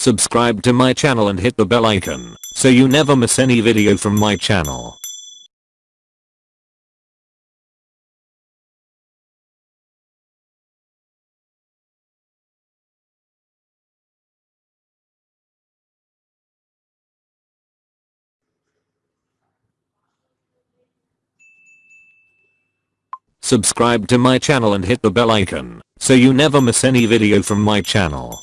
Subscribe to my channel and hit the bell icon so you never miss any video from my channel. Subscribe to my channel and hit the bell icon so you never miss any video from my channel.